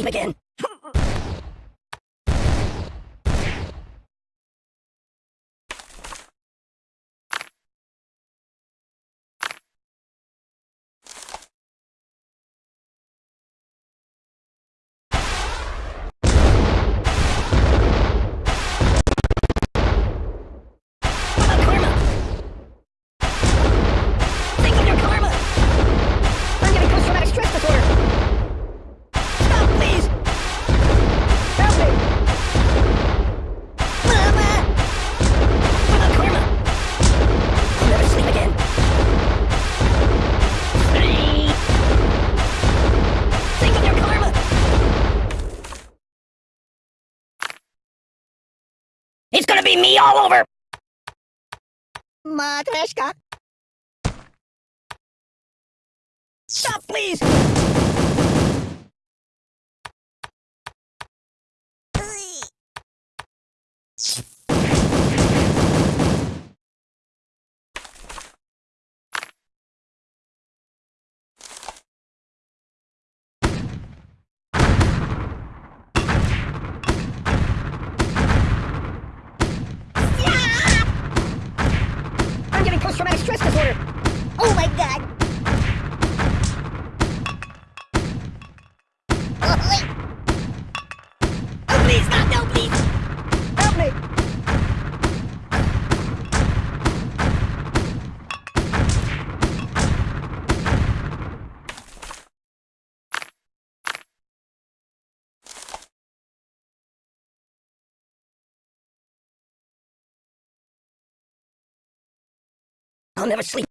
sleep again. It's gonna be me all over! Matryoshka? Stop, please! I'll never sleep.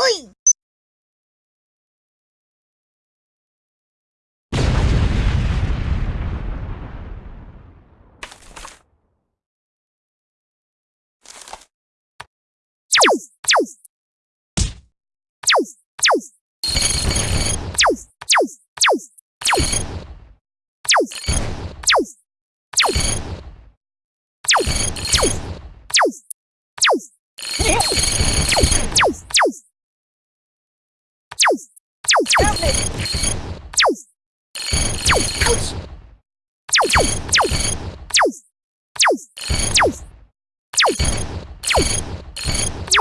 ¡Uy!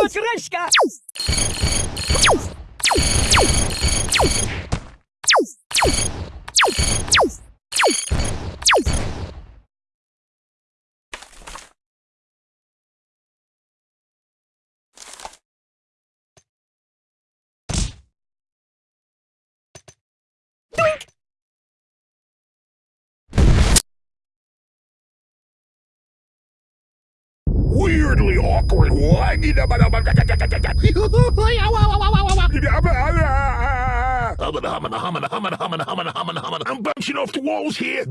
Matryoshka! Doink! Weirdly awkward. I'm bouncing off the walls here.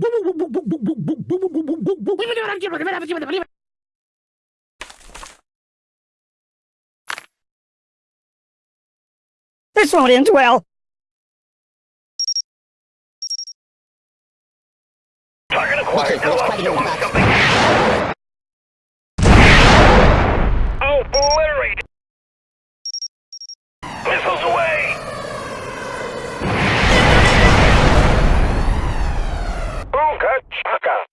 This won't end well. acquired LSU something. Missiles away! Boom, Chaka!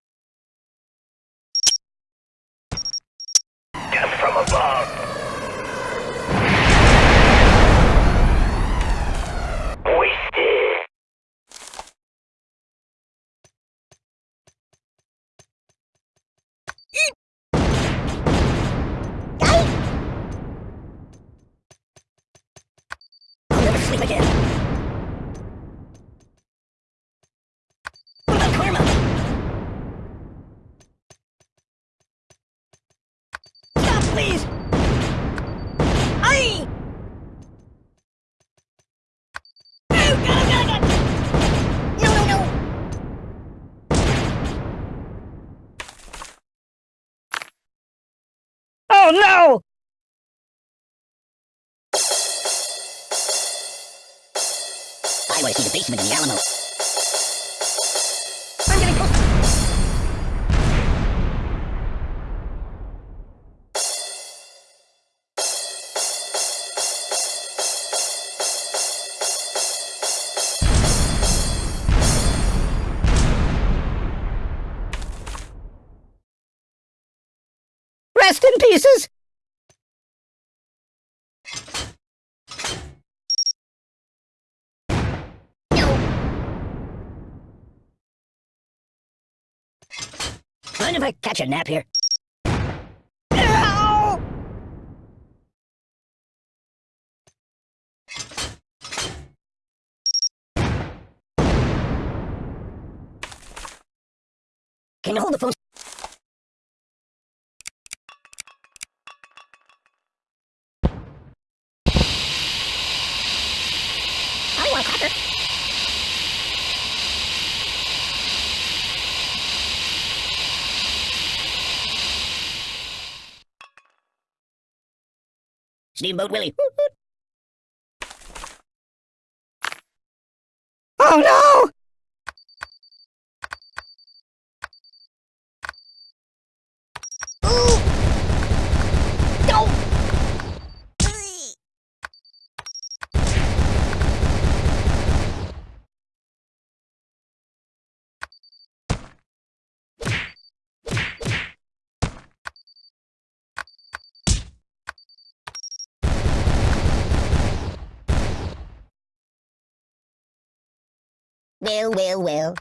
sleep again. What about Karma? Stop, please! Oh no! Basement in the Alamo. I'm. Rest in pieces! Mind if I catch a nap here? Can you hold the phone? I want a cracker. Steamboat Willie. Oh no! Ooh! No! Well, well, well.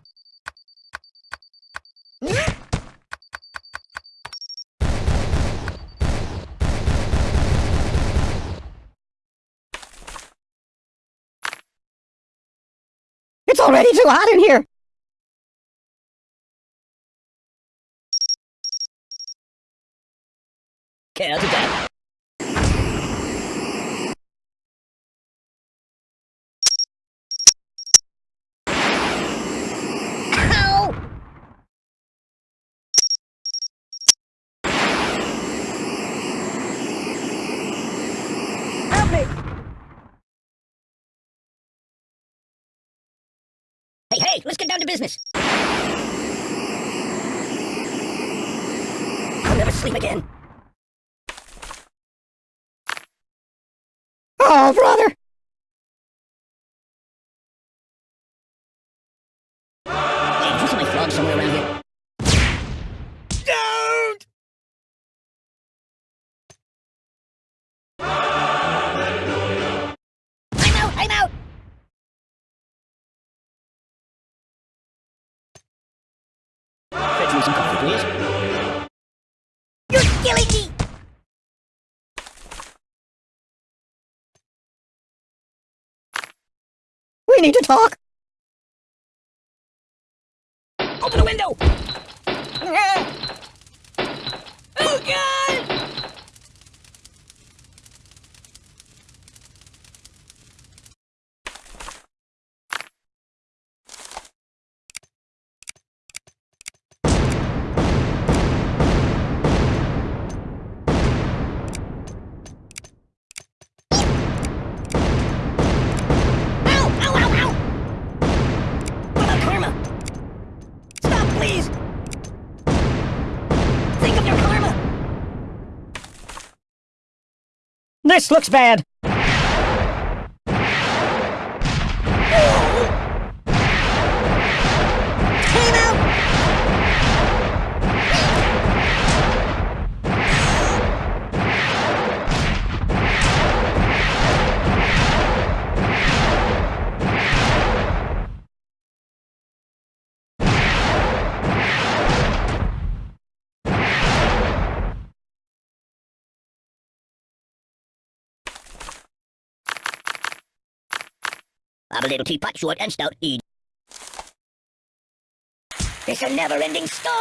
It's already too hot in here! Okay, I'll do me! Hey, hey, let's get down to business. I'll never sleep again. Oh, brother! Hey, did you see my frog somewhere around here? Some coffee, please. You're killing me! We need to talk! Open the window! Oh, God! Ow! Ow, ow, ow! What about karma? Stop, please! Think of your karma! This looks bad. I'm a little teapot, short and stout. Eat. It's a never-ending story!